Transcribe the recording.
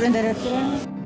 prendere.